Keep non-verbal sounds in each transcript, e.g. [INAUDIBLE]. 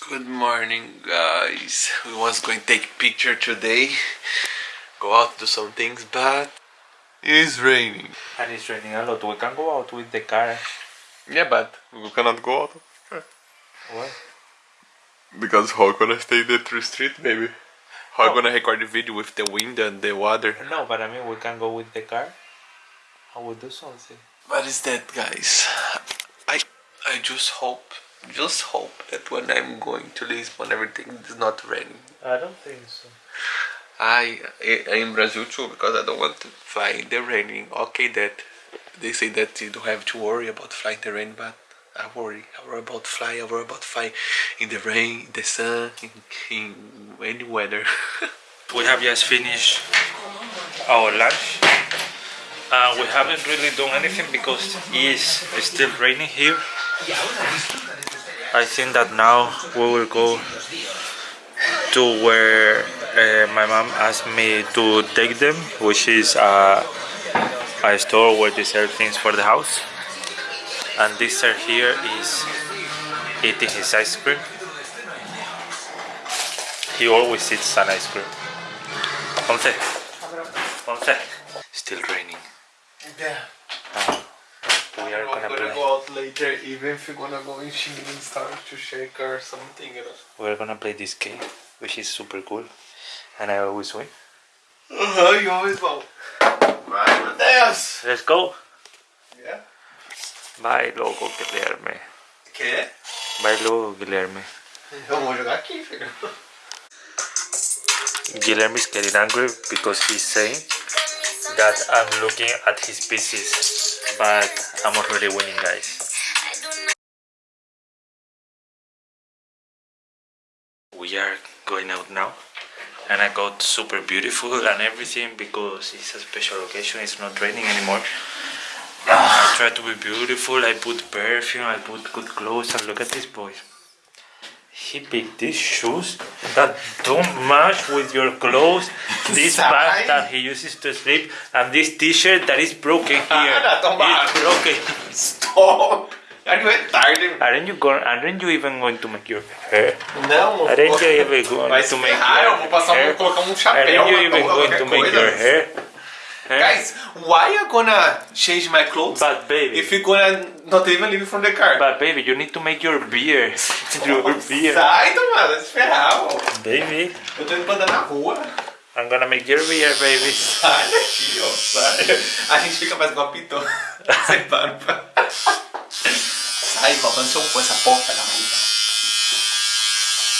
Good morning guys. We was going to take picture today. Go out do some things but it's raining. And it's raining a lot. We can go out with the car. Yeah but we cannot go out. What? Because how gonna stay there through street maybe? How gonna record the video with the wind and the water? No, but I mean we can go with the car. I will do something. What is that guys? I I just hope just hope that when I'm going to Lisbon everything is not raining. I don't think so. I I in Brazil too because I don't want to fly in the raining. Okay, that they say that you don't have to worry about flying the rain, but I worry. I worry about fly. I worry about fly in the rain, in the sun, in, in any weather. [LAUGHS] We have just finished our lunch. Uh, we haven't really done anything because it's still raining here. I think that now we will go to where uh, my mom asked me to take them, which is uh, a store where they sell things for the house. And this sir here is eating his ice cream. He always eats an ice cream. Ponce. Ponce. Still raining. yeah. We are gonna gonna play. go out later, even if you're gonna go in [LAUGHS] Shingling Star to shake or something. You know. We're gonna play this game, which is super cool, and I always win. Uh-huh, you always go. Vai, meu Let's go. Yeah. Vai logo, Guilherme. Que? Vai logo, Guilherme. Vou jogar aqui, filho. Guilherme is getting angry because he's saying that I'm looking at his pieces, but I'm already winning, guys. We are going out now, and I got super beautiful [LAUGHS] and everything because it's a special occasion. It's not raining anymore. I try to be beautiful. I put perfume. I put good clothes. And look at this boy. He picked these shoes that don't match with your clothes, this bag that he uses to sleep, and this t-shirt that is broken here. Ah. It's broken. Stop! Não é tarde. Aren't you going? Aren't you even going to make your hair? Não, Aren't you even going to make your passar hair? um, um Aren't you even going to make your hair? Huh? Guys, why you gonna change my clothes But baby, if you gonna not even leave from the car? but baby, you need to make your beard. [LAUGHS] your beard, Sai, Tomás, vai se ferrar, ó. baby. Eu tô indo pra andar na rua. I'm gonna make your beard, baby. Sai daqui, ó. Sai. A gente fica mais igual a Pitô. [LAUGHS] Sem barba. Sai, faltando seu cu, essa porca da puta.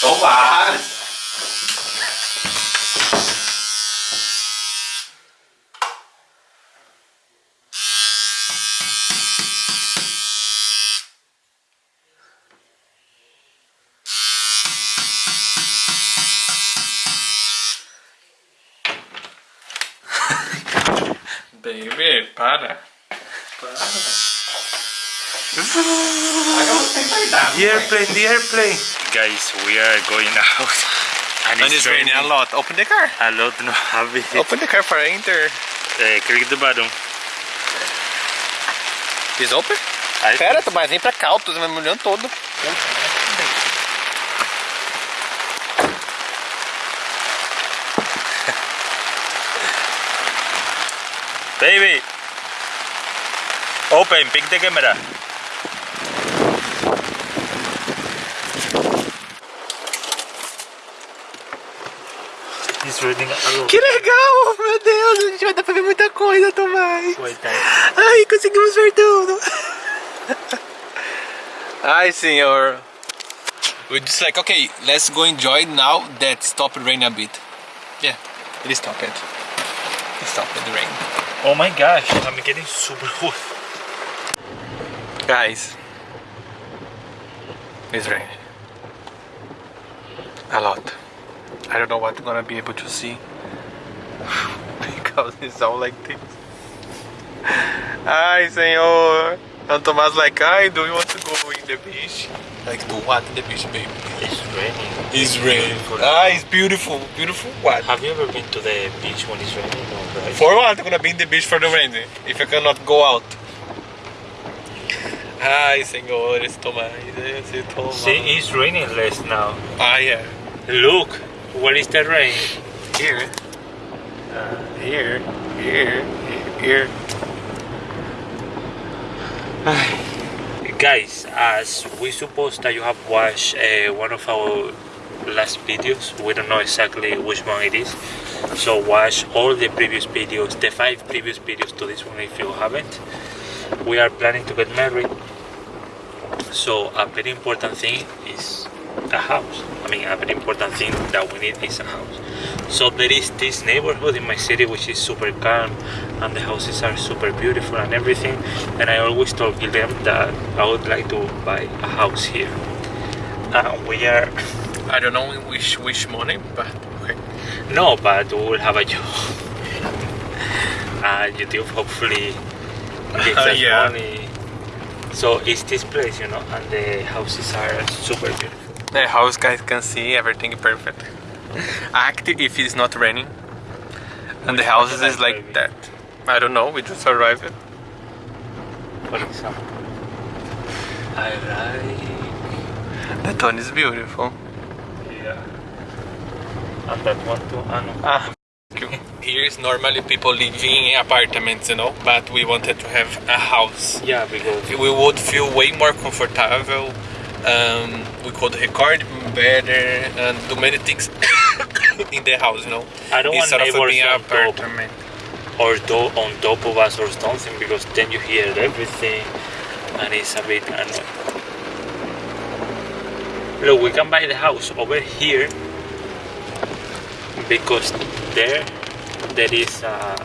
Toma! Baby, para. Para. The airplane, the airplane. Guys, we are going out. And, And it's raining a lot. Open the car. A lot, no have it. Open the car for enter. Uh, click the button. Is open? I Pera, Tomás, vem pra cá, eu tô me olhando todo. Baby! Open, pick the camera. It's raining a lot. Que legal, meu Deus, a gente vai dar pra ver muita coisa, Tomás. Wait, time. Ai, conseguimos ver tudo. Ai, senhor. We're just like, okay, let's go enjoy now that stopped rain a bit. Yeah, it stopped. It stopped the rain. Oh my gosh, I'm getting super hot. Guys, it's raining. A lot. I don't know what I'm gonna be able to see [LAUGHS] because it's all like this. Ai, senhor. And Tomás like, ai, do you want to go in the beach? Like, do what in the beach, baby? It's raining. It's raining. Ah, it's beautiful. Beautiful what? Have you ever been to the beach when it's raining? No, right? For what? I'm gonna be in the beach for the rain if I cannot go out. Ai, senhores, tomai, se tomar. See, it's raining less now. Ah, yeah. Look, where is the rain? Here. here, here, here. Guys, as we suppose that you have watched uh, one of our last videos, we don't know exactly which one it is. So watch all the previous videos, the five previous videos to this one if you haven't. We are planning to get married. So a very important thing is a house. I mean, a very important thing that we need is a house. So there is this neighborhood in my city which is super calm and the houses are super beautiful and everything. And I always told Guillem that I would like to buy a house here. Uh, we are, [LAUGHS] I don't know which which money, but okay. no, but we will have a job. [LAUGHS] and YouTube hopefully gives [LAUGHS] us Yeah. money. So it's this place, you know, and the houses are super beautiful. The house guys can see everything perfect. Active if it's not raining. And the houses is like that. I don't know, we just arrived. For example. I like The tone is beautiful. Yeah. And that one too. Ah, no. Ah, Here is normally people living in apartments, you know, but we wanted to have a house. Yeah, because We would feel way more comfortable. Um, we could record better and do many things [COUGHS] in the house, you know. I don't want Instead of being an on top. apartment. or do- on top of us or something because then you hear everything and it's a bit annoying. Look, we can buy the house over here because there there is a,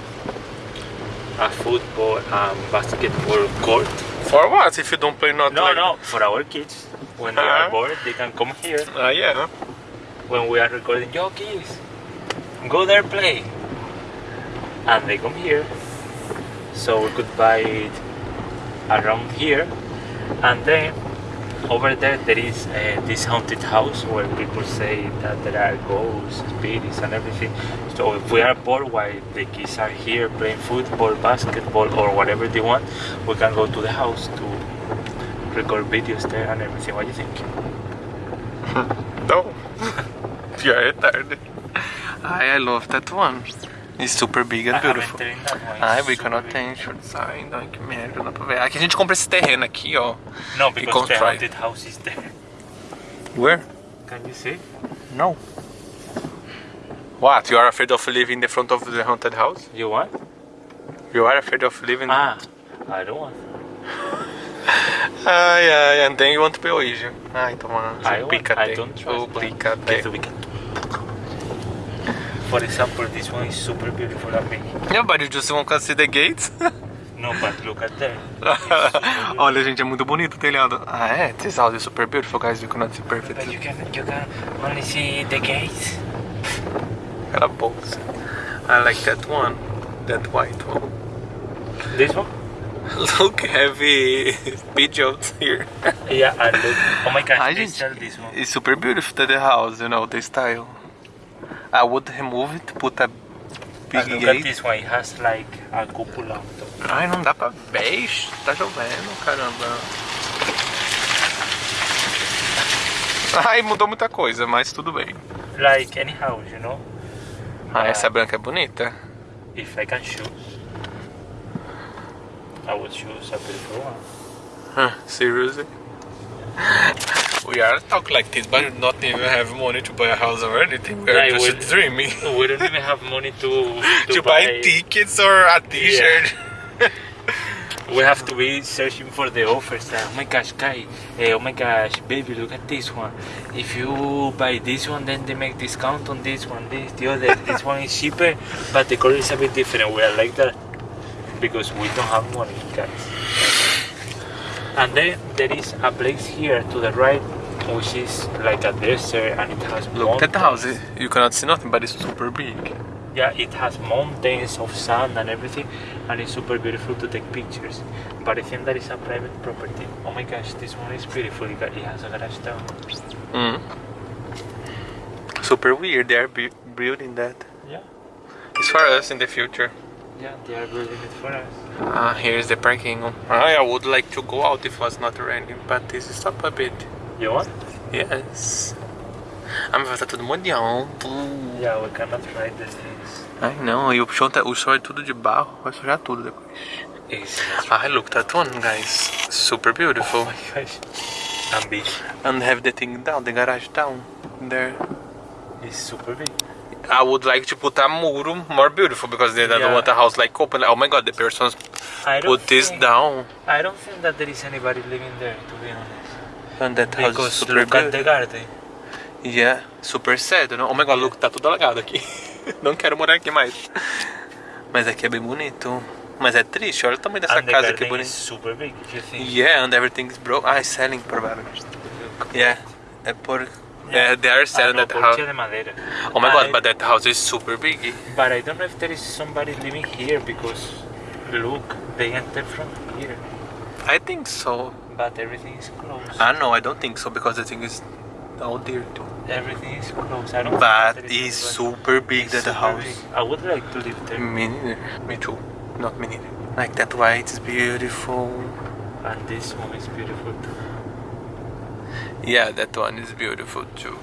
a football and basketball court. For what if you don't play not No, like no, for our kids. When they Uh-huh. are bored, they can come here. Ah, yeah. when we are recording yo kids go there play and they come here so we could buy it around here and then over there there is uh, this haunted house where people say that there are ghosts spirits and everything so if we are bored while the kids are here playing football basketball or whatever they want we can go to the house to record videos there and everything what do you think [LAUGHS] No. [LAUGHS] you are retarded. I, I love that one. It's super big and haven't beautiful. Ai, we cannot shorts. Ai, não, que merda, não dá pra ver. Aqui a gente compra esse terreno aqui, ó. No, because the haunted house is there. Where? Can you see? No. What? You are afraid of living in the front of the haunted house? You want? You are afraid of living... Ah, I don't want. Ai, ai, and then you want to be Ouija. Ai, toma. I, want, I don't trust that. Obrigado. Guess we can. For example, this one is super beautiful me. Yeah, but you just won't see the gates? No, but look at there. [LAUGHS] Olha, gente, é muito bonito o telhado. Ah, é? This house is super beautiful, guys. You cannot see perfect. But you can you can only see the gates. Cala a boca. I like that one. That white one. This one? Look, heavy [LAUGHS] pigeons here. Yeah, and look. Oh my gosh, Ai, they sell this one. it's super beautiful the house, you know, the style. I would remove it, put a big look at this one. It has like a cupola on top. Ai, não dá pra ver. Ixi, Tá chovendo, caramba. Ai, mudou muita coisa, mas tudo bem. Like any house, you know. Ah, essa branca é bonita. If I can choose, I would choose a beautiful one. Huh, seriously? [LAUGHS] We are talk like this, but not even have money to buy a house or anything. We are Yeah, just dreaming. We don't even have money to [LAUGHS] to, to buy tickets or a t-shirt. [LAUGHS] We have to be searching for the offers. Like, oh my gosh, guy! eh, oh my gosh, baby, look at this one. If you buy this one, then they make discount on this one. This, the other. [LAUGHS] this one is cheaper, but the color is a bit different. We are like that because we don't have money, guys. And then there is a place here to the right, which is like a desert, and it has Look at the house. You cannot see nothing, but it's super big. Yeah, it has mountains of sand and everything, and it's super beautiful to take pictures. But I think that is a private property. Oh my gosh, this one is beautiful. It it has a garage down. Mm. Super weird. They are building that. Yeah, It's for us in the future. yeah, they are building it for us. Ah, here's the parking. I would like to go out if it was not raining, but this is stop a bit. You want? Yes. Vai estar tudo molhado. Yeah, we cannot ride the things. Ai não, e o chão, tá, o chão é tudo de barro, vai sujar tudo depois. Ah, look that one, guys. Super beautiful. oh my gosh. Big. And have the thing down, the garage down. There. It's super big. I would like to put a muro more beautiful because they don't Yeah. want a house like open. Oh my god, the persons don't put this think, down. I don't think that there is anybody living there, to be honest. And that house is Because super look at beautiful. the garden. Yeah, super sad, não? Oh my god, look, tá tudo alagado aqui. [LAUGHS] Não quero morar aqui mais. Mas aqui é bem bonito. Mas é triste, olha o tamanho dessa and casa is bonita. super big, if you think. Yeah, and everything is broke. Ah, it's selling provavelmente. Yeah, é por... Yeah, they are Ah, selling that house. Oh my god, I- but that house is super big. But I don't know if there is somebody living here because look, they enter from here, I think so. but everything is closed. I no, I don't think so because the thing is out there too. everything is closed. I don't. But think it's super big It's that super house. big. I would like to live there. Me neither. Me too. Not me neither. Like that white is beautiful. And this one is beautiful too. Yeah, that one is beautiful too.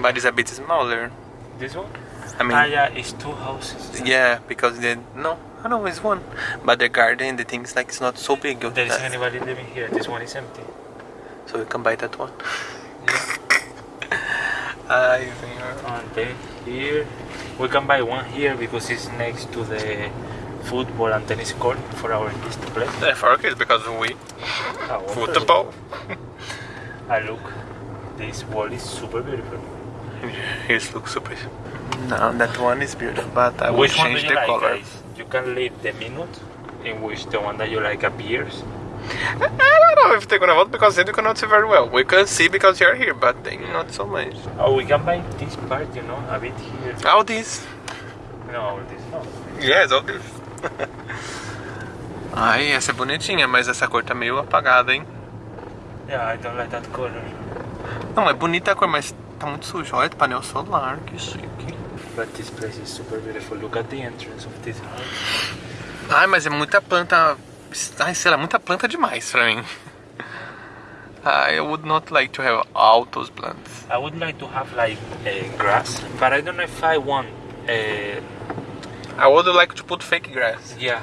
But it's a bit smaller. This one? I mean, ah, yeah, it's two houses. yeah, because then no, I know it's one. But the garden, the things like it's not so big. There That- isn't anybody living here. This one is empty. So you can buy that one. Yeah. [LAUGHS] I And then here, we can buy one here because it's next to the football and tennis court for our kids to play. think for kids because we one football. And look, this wall is super beautiful. [LAUGHS] Here's looks super. No, that one is beautiful, but I will Which one do change the like, color. guys? You can leave the minute in which the one that you like appears. I don't know if they're gonna vote because they cannot see very well. We can see because you're here, but they not so much. Or we can buy this part, you know, a bit here. All this. No, all this no. Yes, all this. [LAUGHS] Ai, essa é bonitinha, mas essa cor tá meio apagada, hein? ¿eh? Yeah, I don't like that color. Não, é bonita a cor, mas tá muito sujo. Olha, painel solar, que chique. But this place is super beautiful. Look at the entrance of this house. Ai, mas é muita planta. Ai, sei lá, muita planta demais pra mim. I would not like to have all those plants. I would like to have like uh, grass, but I don't know if I want. Uh, I would like to put fake grass. yeah,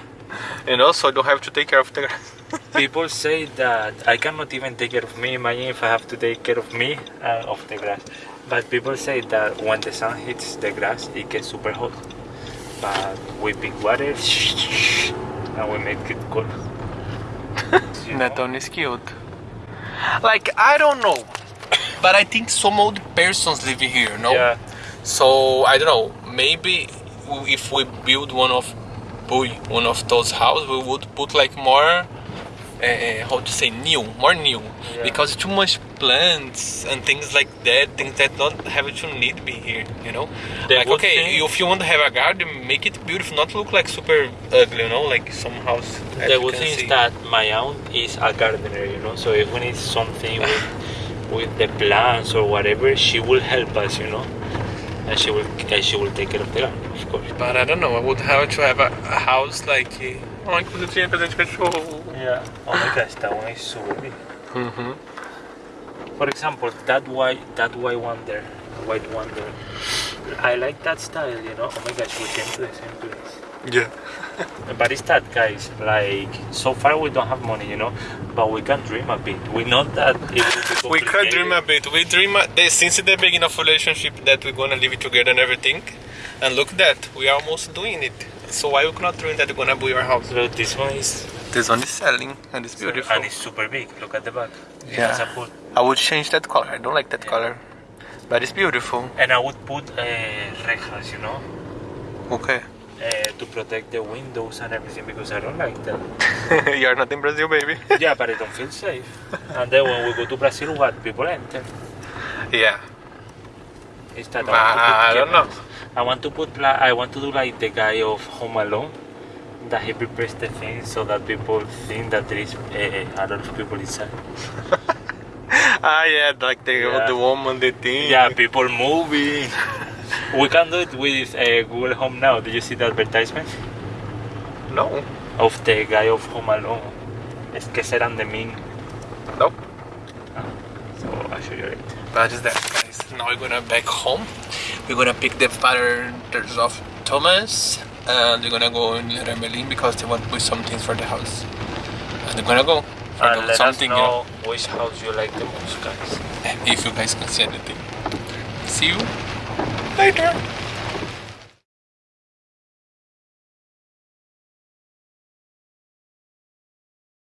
You know, so I don't have to take care of the grass. People say that I cannot even take care of me. Imagine if I have to take care of me uh, of the grass. But people say that when the sun hits the grass, it gets super hot. But we pick water [LAUGHS] and we make it cool. That one is cute. Like, I don't know. But I think some old persons live here, no? Yeah, So, I don't know. Maybe if we build one of one of those houses, we would put like more, uh, how to say, new, more new. Yeah. Because too much plants and things like that, things that don't have to need to be here, you know? The like, okay, thing- if you want to have a garden, make it beautiful, not look like super ugly, you know? Like some house. as the you good thing see. is that my aunt is a gardener, you know. So if we need something with, with the plants or whatever, she will help us, you know. And she will and she will take care of the garden, of course. But I don't know, I would have to have a, a house like. eh, Oh, inclusive tinha cachorro. Yeah. Oh my gosh, that one is so big. Uhum. For example, that white that white one there, white one there. I like that style, you know. Oh my gosh, we came to the same place. Yeah. [LAUGHS] But it's that, guys. Like so far, we don't have money, you know. But we can dream a bit. We know that it will be [LAUGHS] We can dream a bit. We dream a, they, since the beginning of relationship that we're gonna live together and everything. And look that we are almost doing it. So why we cannot dream that we're gonna buy our house? So this one is This one is selling and it's beautiful. and it's super big. Look at the back. It Yeah. I would change that color. I don't like that color, but it's beautiful. And I would put uh, rejas, you know, Okay. uh, to protect the windows and everything because I don't like that. [LAUGHS] You're not in Brazil, baby. [LAUGHS] yeah, but I don't feel safe. And then when we go to Brazil, what people enter? yeah. Is that I don't know. I want to put I want to do like the guy of Home Alone. That he prepares the thing so that people think that there is uh, a lot of people inside. [LAUGHS] Ah, yeah, like the Yeah. the woman, the thing. Yeah, people moving. we can do it with uh, Google Home now. Did you see the advertisement? No. of the guy of Home Alone. Es que serán de mí. Nope. So I'll show you it. But just that guys? Now we're gonna back home. We're gonna pick the fathers of Thomas and they're gonna go in Leroy Merlin because they want to put some things for the house. And we're gonna go And let something, us you know know, which house you like the most, guys. if you guys can see anything. See you later.